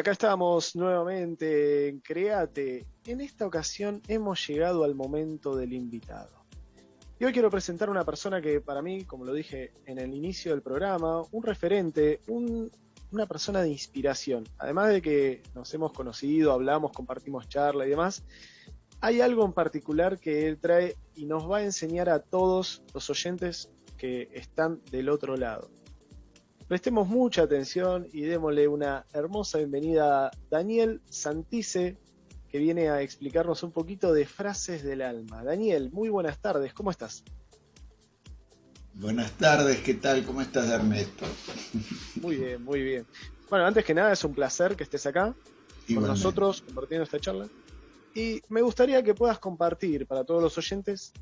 acá estamos nuevamente en. En esta ocasión hemos llegado al momento del invitado. Y hoy quiero presentar a una persona que para mí, como lo dije en el inicio del programa, un referente, una persona de inspiración. Además de que nos hemos conocido, hablamos, compartimos charla y demás, hay algo en particular que él trae y nos va a enseñar a todos los oyentes que están del otro lado. Prestemos mucha atención y démosle una hermosa bienvenida a Daniel Santice, que viene a explicarnos un poquito de frases del alma. Daniel, muy buenas tardes, ¿cómo estás? Buenas tardes, ¿qué tal? ¿Cómo estás, Ernesto? Muy bien, muy bien. Bueno, antes que nada es un placer que estés acá con nosotros compartiendo esta charla. Y me gustaría que puedas compartir para todos los oyentes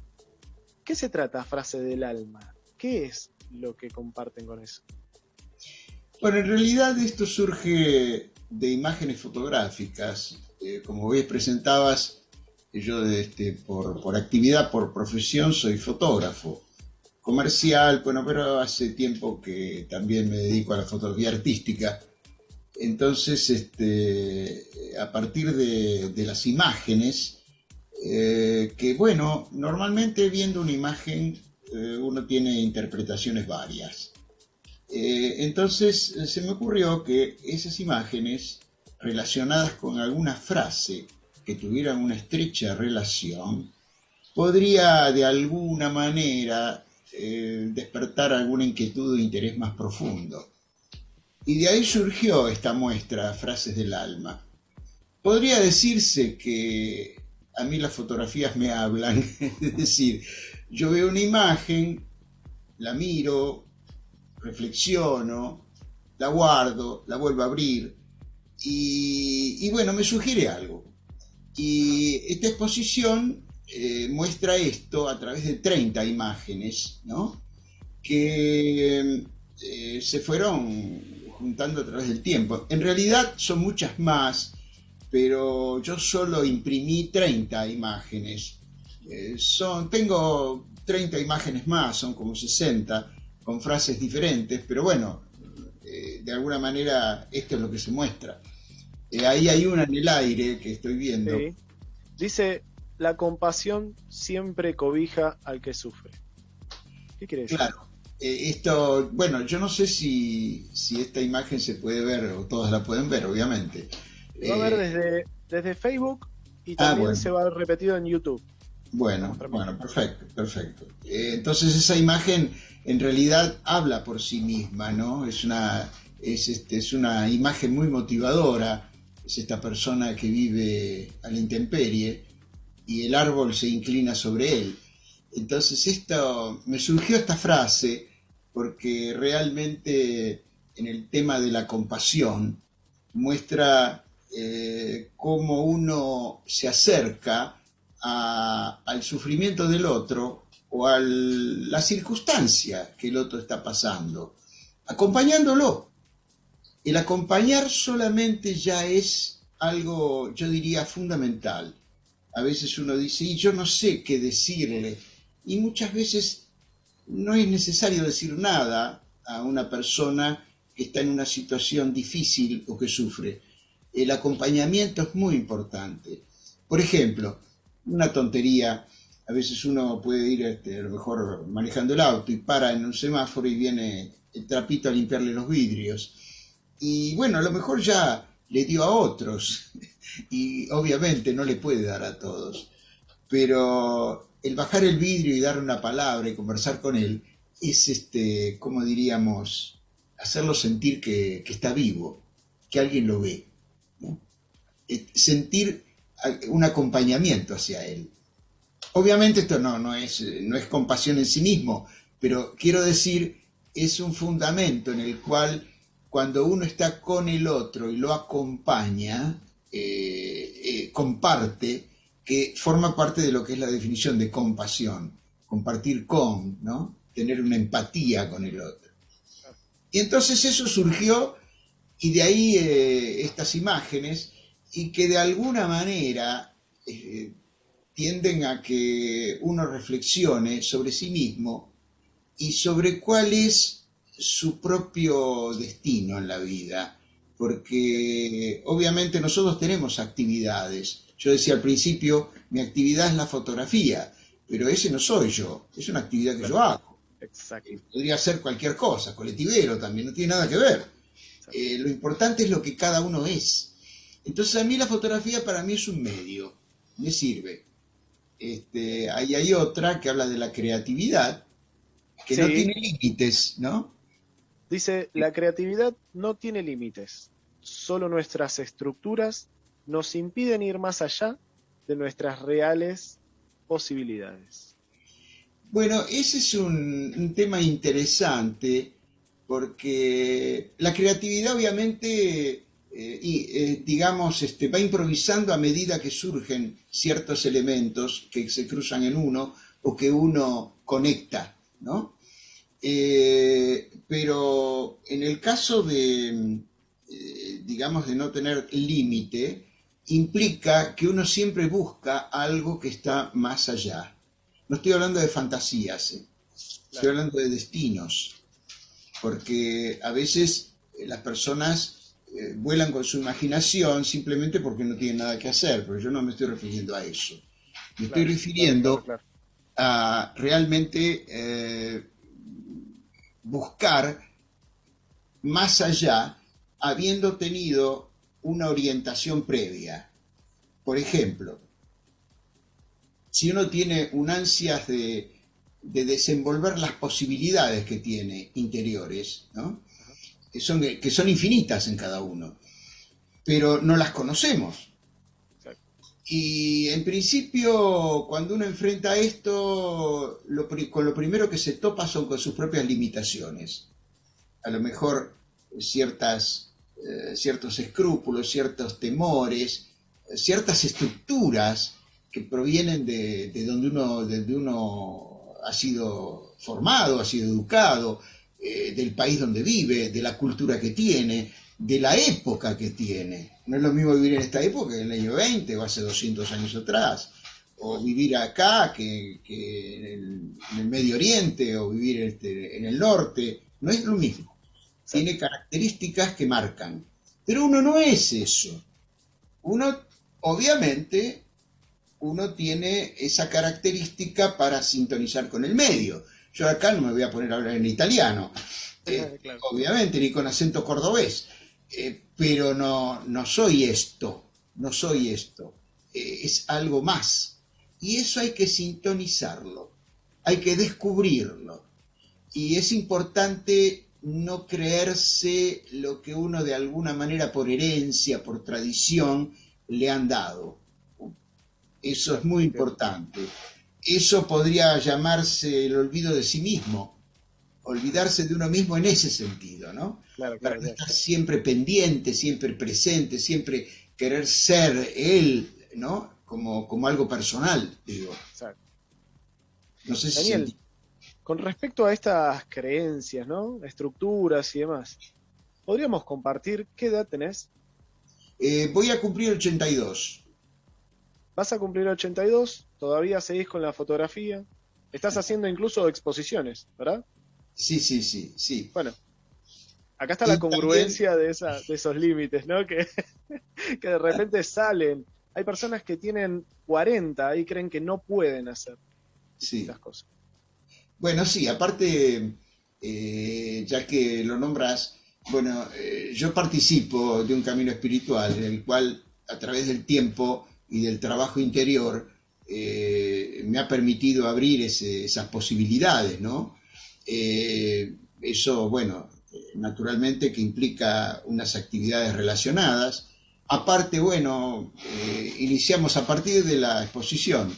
qué se trata frase del alma, qué es lo que comparten con eso. Bueno, en realidad esto surge de imágenes fotográficas. Eh, como veis, presentabas, yo este, por, actividad, por profesión, soy fotógrafo comercial, bueno, pero hace tiempo que también me dedico a la fotografía artística. Entonces, este, a partir de, las imágenes, eh, que bueno, normalmente viendo una imagen eh, uno tiene interpretaciones varias. Eh, entonces eh, se me ocurrió que esas imágenes relacionadas con alguna frase que tuvieran una estrecha relación, podría de alguna manera eh, despertar alguna inquietud o interés más profundo. Y de ahí surgió esta muestra, Frases del Alma. Podría decirse que a mí las fotografías me hablan, es decir, yo veo una imagen, la miro, reflexiono, la guardo, la vuelvo a abrir y, bueno, me sugiere algo. Y esta exposición eh, muestra esto a través de 30 imágenes, ¿no? Que eh, se fueron juntando a través del tiempo. En realidad son muchas más, pero yo solo imprimí 30 imágenes. Eh, son, tengo 30 imágenes más, son como 60, con frases diferentes, pero bueno, eh, de alguna manera esto es lo que se muestra. Eh, ahí hay una en el aire que estoy viendo. Dice, la compasión siempre cobija al que sufre. ¿Qué quiere decir? Claro. Eh, esto, bueno, yo no sé si, si, esta imagen se puede ver, o todas la pueden ver, obviamente. Va a ver desde, desde Facebook y ah, también se va a ver repetido en YouTube. Bueno, bueno, perfecto, perfecto. entonces esa imagen en realidad habla por sí misma, ¿no? Es una, es, este, es una imagen muy motivadora, es esta persona que vive a la intemperie y el árbol se inclina sobre él. Entonces esto, me surgió esta frase porque realmente en el tema de la compasión muestra eh, cómo uno se acerca al sufrimiento del otro o a la circunstancia que el otro está pasando, acompañándolo. El acompañar solamente ya es algo, yo diría, fundamental. A veces uno dice, y yo no sé qué decirle, y muchas veces no es necesario decir nada a una persona que está en una situación difícil o que sufre. El acompañamiento es muy importante. Por ejemplo, una tontería, a veces uno puede ir este, a lo mejor manejando el auto y para en un semáforo y viene el trapito a limpiarle los vidrios. Y bueno, a lo mejor ya le dio a otros y obviamente no le puede dar a todos. Pero el bajar el vidrio y dar una palabra y conversar con él es, este, como diríamos, hacerlo sentir que, está vivo, que alguien lo ve. Eh, sentir un acompañamiento hacia él. Obviamente esto no, no, es, no es compasión en sí mismo, pero quiero decir, es un fundamento en el cual cuando uno está con el otro y lo acompaña, eh, eh, comparte, que forma parte de lo que es la definición de compasión, compartir con, ¿no? tener una empatía con el otro. Y entonces eso surgió y de ahí eh, estas imágenes y que de alguna manera tienden a que uno reflexione sobre sí mismo y sobre cuál es su propio destino en la vida porque obviamente nosotros tenemos actividades. Yo decía al principio, mi actividad es la fotografía, pero ese no soy yo, es una actividad que yo hago. Exacto. Podría ser cualquier cosa, colectivero también, no tiene nada que ver. Eh, lo importante es lo que cada uno es. Entonces a mí la fotografía para mí es un medio, me sirve. Este, ahí hay otra que habla de la creatividad, que no tiene límites, ¿no? Dice, la creatividad no tiene límites, solo nuestras estructuras nos impiden ir más allá de nuestras reales posibilidades. Bueno, ese es un, tema interesante porque la creatividad obviamente, eh, y, eh, digamos, este, va improvisando a medida que surgen ciertos elementos que se cruzan en uno o que uno conecta, ¿no? Eh, pero en el caso de, digamos, de no tener límite, implica que uno siempre busca algo que está más allá. No estoy hablando de fantasías, estoy hablando de destinos, porque a veces las personas vuelan con su imaginación simplemente porque no tienen nada que hacer, pero yo no me estoy refiriendo a eso. Me estoy refiriendo a realmente buscar más allá habiendo tenido una orientación previa. Por ejemplo, si uno tiene un ansias de, desenvolver las posibilidades que tiene interiores, que, son, que son infinitas en cada uno, pero no las conocemos. Y en principio, cuando uno enfrenta esto, con lo primero que se topa son con sus propias limitaciones. A lo mejor ciertas, eh, ciertos escrúpulos, ciertos temores, ciertas estructuras que provienen de, donde, uno, uno ha sido formado, ha sido educado, eh, del país donde vive, de la cultura que tiene, de la época que tiene. No es lo mismo vivir en esta época que en el año 20 o hace 200 años atrás, o vivir acá que, en, el, Medio Oriente o vivir este, en el norte. No es lo mismo. Tiene características que marcan. Pero uno no es eso. Uno, obviamente, uno tiene esa característica para sintonizar con el medio. Yo acá no me voy a poner a hablar en italiano, eh, obviamente, ni con acento cordobés. Eh, pero no, no soy esto, no soy esto, eh, es algo más. Y eso hay que sintonizarlo, hay que descubrirlo. Y es importante no creerse lo que uno de alguna manera por herencia, por tradición, le han dado. Eso es muy importante. Eso podría llamarse el olvido de sí mismo, olvidarse de uno mismo en ese sentido, ¿no? Claro, claro, estar siempre pendiente, siempre presente, siempre querer ser él, ¿no? Como, como algo personal, digo. Exacto. No sé si Daniel, con respecto a estas creencias, ¿no? Estructuras y demás, ¿podríamos compartir qué edad tenés? Eh, voy a cumplir 82. ¿Vas a cumplir 82? ¿Todavía seguís con la fotografía? Estás haciendo incluso exposiciones, ¿verdad? Sí, sí, sí, sí. Bueno, acá está la congruencia de, esa, de esos límites, ¿no? Que, que de repente salen. Hay personas que tienen 40 y creen que no pueden hacer sí. cosas. Bueno, sí, aparte, eh, ya que lo nombras, bueno, eh, yo participo de un camino espiritual en el cual a través del tiempo y del trabajo interior eh, me ha permitido abrir esas posibilidades, ¿no? eso, bueno, naturalmente que implica unas actividades relacionadas. Aparte, bueno, eh, iniciamos a partir de la exposición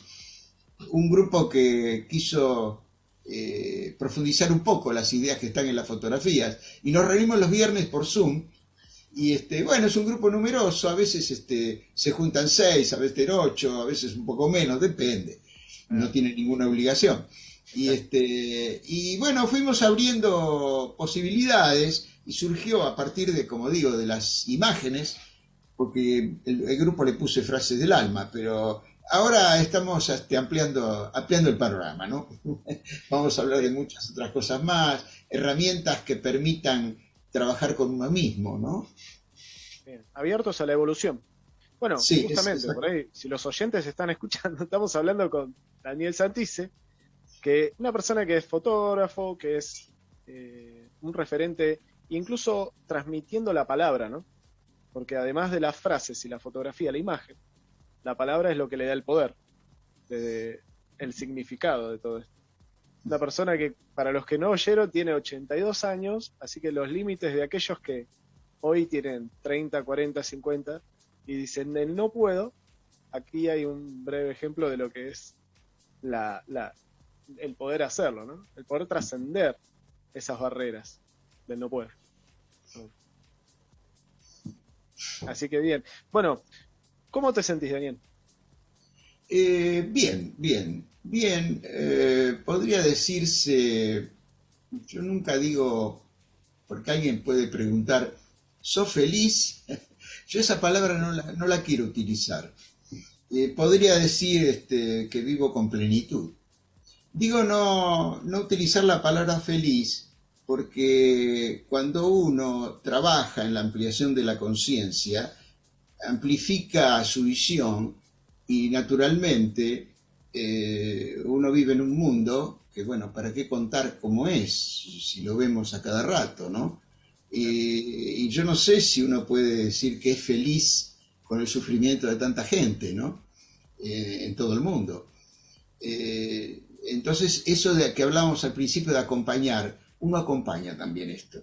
un grupo que quiso eh, profundizar un poco las ideas que están en las fotografías y nos reunimos los viernes por Zoom y este, bueno, es un grupo numeroso, a veces este, se juntan seis, a veces ocho, a veces un poco menos, depende, no ah. tiene ninguna obligación. Y, este, y bueno, fuimos abriendo posibilidades y surgió a partir de, como digo, de las imágenes, porque el, grupo le puse frases del alma, pero ahora estamos este, ampliando, ampliando el panorama, ¿no? Vamos a hablar de muchas otras cosas más, herramientas que permitan trabajar con uno mismo, ¿no? Abiertos a la evolución. Bueno, justamente, por ahí, si los oyentes están escuchando, estamos hablando con Daniel Santice, que una persona que es fotógrafo, que es eh, un referente, incluso transmitiendo la palabra, ¿no? Porque además de las frases y la fotografía, la imagen, la palabra es lo que le da el poder, el significado de todo esto. Una persona que, para los que no oyeron, tiene 82 años, así que los límites de aquellos que hoy tienen 30, 40, 50 y dicen del no puedo, aquí hay un breve ejemplo de lo que es la, el poder hacerlo, ¿no? El poder trascender esas barreras del no puedo. Así que bien. Bueno, ¿cómo te sentís, Daniel? Eh, bien, bien, bien. Eh, podría decirse, yo nunca digo, porque alguien puede preguntar, ¿sos feliz? Yo esa palabra no la, quiero utilizar. Eh, podría decir este, que vivo con plenitud. Digo no, no utilizar la palabra feliz porque cuando uno trabaja en la ampliación de la conciencia, amplifica su visión y naturalmente eh, uno vive en un mundo que, bueno, ¿para qué contar cómo es si lo vemos a cada rato, ¿no? y yo no sé si uno puede decir que es feliz con el sufrimiento de tanta gente, ¿no? Eh, en todo el mundo. Eh, entonces, eso de que hablábamos al principio de acompañar, uno acompaña también esto.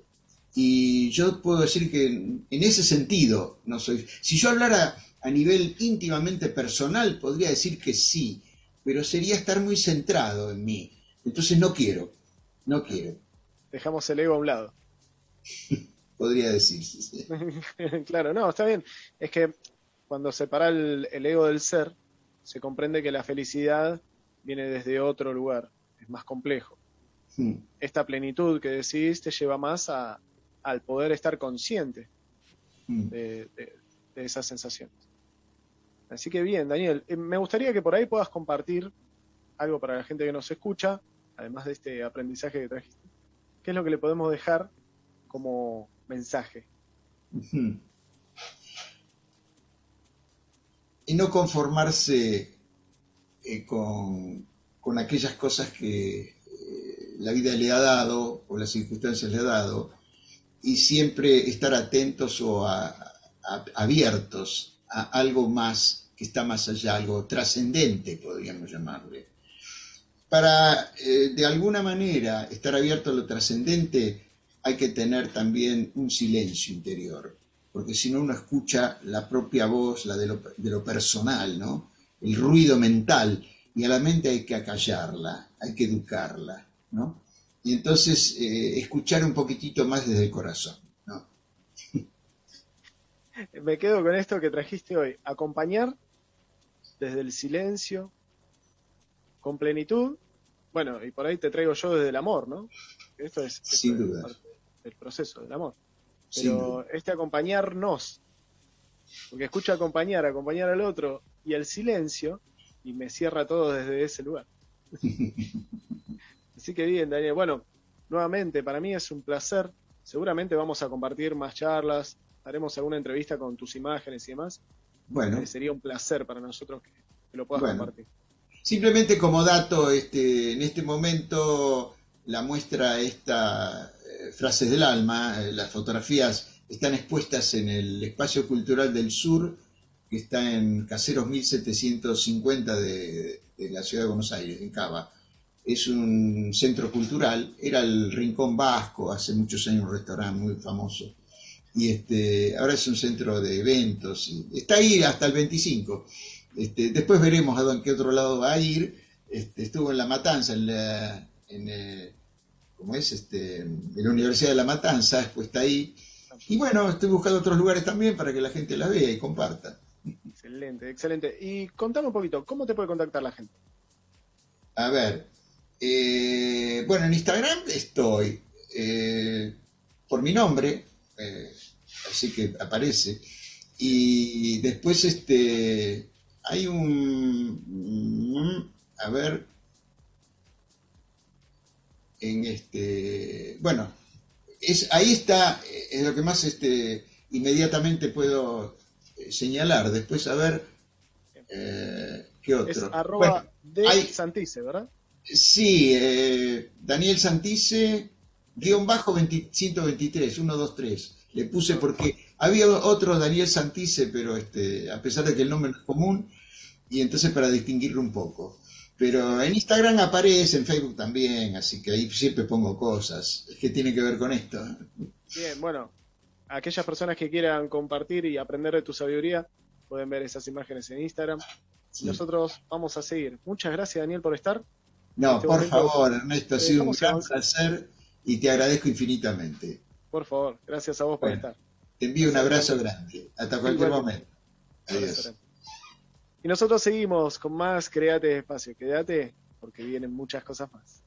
Y yo puedo decir que en ese sentido no soy. Si yo hablara a nivel íntimamente personal, podría decir que sí, pero sería estar muy centrado en mí. Entonces no quiero, no quiero. Dejamos el ego a un lado. podría decirse. claro, no, está bien. Es que cuando separa el, el ego del ser, se comprende que la felicidad viene desde otro lugar, es más complejo. Hmm. Esta plenitud que decís te lleva más a, al poder estar consciente hmm. de, esas sensaciones. Así que bien, Daniel, eh, me gustaría que por ahí puedas compartir algo para la gente que nos escucha, además de este aprendizaje que trajiste. ¿Qué es lo que le podemos dejar como mensaje? Y no conformarse eh, con, aquellas cosas que eh, la vida le ha dado o las circunstancias le ha dado y siempre estar atentos o abiertos a algo más que está más allá, algo trascendente, podríamos llamarle. Para, eh, de alguna manera, estar abierto a lo trascendente, hay que tener también un silencio interior, porque si no uno escucha la propia voz, la de lo, personal, ¿no? el ruido mental, y a la mente hay que acallarla, hay que educarla, ¿no? Y entonces eh, escuchar un poquitito más desde el corazón, ¿no? Me quedo con esto que trajiste hoy, acompañar desde el silencio, con plenitud, bueno, y por ahí te traigo yo desde el amor, ¿no? Esto es, Sin duda. el proceso del amor. Pero este acompañarnos, porque escucha acompañar, acompañar al otro, y el silencio, y me cierra todo desde ese lugar. Así que bien, Daniel. Bueno, nuevamente, para mí es un placer. Seguramente vamos a compartir más charlas, haremos alguna entrevista con tus imágenes y demás. Bueno. Eh, sería un placer para nosotros que, lo puedas compartir. Simplemente como dato, este, en este momento la muestra esta eh, Frases del Alma, eh, las fotografías están expuestas en el Espacio Cultural del Sur que está en Caseros 1750 de, de la ciudad de Buenos Aires, en Cava. Es un centro cultural, era el Rincón Vasco, hace muchos años un restaurante muy famoso. Y este, ahora es un centro de eventos. está ahí hasta el 25. Este, después veremos a qué otro lado va a ir. Este, estuvo en La Matanza, en la, en, eh, es? Este, en la Universidad de La Matanza, después está ahí. Y bueno, estoy buscando otros lugares también para que la gente la vea y comparta. Excelente, excelente. Y contame un poquito, ¿cómo te puede contactar la gente? A ver, eh, bueno, en Instagram estoy eh, por mi nombre, eh, así que aparece. Y después este hay un, a ver, en este, bueno, es, ahí está, es lo que más este, inmediatamente puedo eh, señalar. Después, a ver, eh, ¿qué otro? Es arroba de Santice, ¿verdad? Sí, eh, Daniel Santice, guion bajo 123, 123. Le puse porque había otro Daniel Santice, pero este, a pesar de que el nombre no es común, y entonces para distinguirlo un poco. Pero en Instagram aparece, en Facebook también, así que ahí siempre pongo cosas que tienen que ver con esto. Bien, bueno, aquellas personas que quieran compartir y aprender de tu sabiduría, pueden ver esas imágenes en Instagram. Nosotros vamos a seguir. Muchas gracias, Daniel, por estar. No, este por favor, Ernesto, ha sido un gran placer y te agradezco infinitamente. Por favor, gracias a vos por estar. Te envío un abrazo grande. Hasta cualquier momento. Adiós. Y nosotros seguimos con más Créate Espacio. Quédate porque vienen muchas cosas más.